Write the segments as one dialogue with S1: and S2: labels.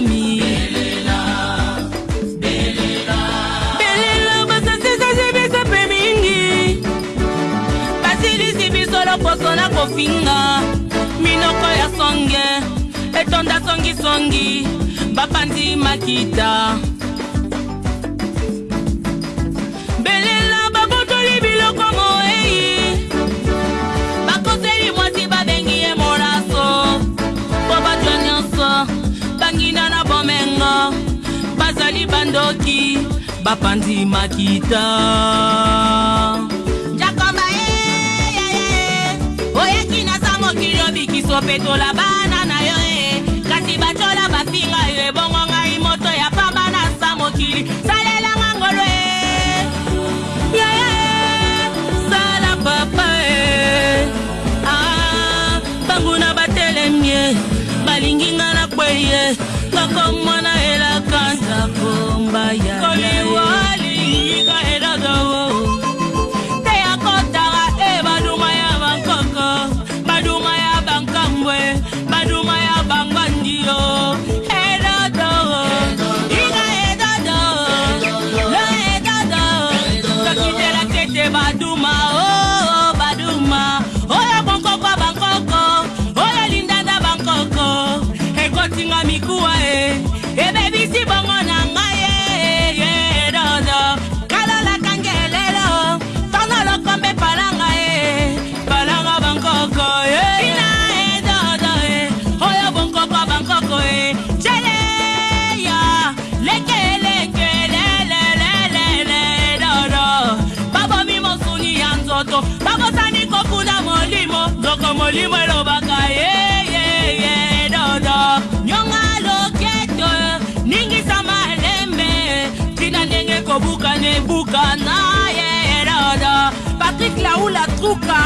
S1: momi belela basasisasi biso mpe mingi basilisi biso loposo na kofinga minoko ya songe etonda songisongi bapanzi makita basali bandoki bapanzi makita jakomba eyeye eh, eh, eh. oyaki naza mokili obikiso petola bana na yo e kasi bacola bafinga yo ebongo ngai moto ya pamba na sa mokili salelanga ngolo e yeye sala papa e ah, banguna batelemie balingi nga na kweye kakoma do mal. moto bakosani kokunda molimo nzoko molimo elobaka yeyeye dodo nyonga loketo ningisa malembe tina ndenge kobukana ebukana yeye dodo patrik laula truka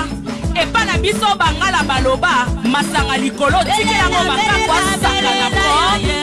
S1: epa na biso bangala baloba masanga likolo tikelango makakwa saka na po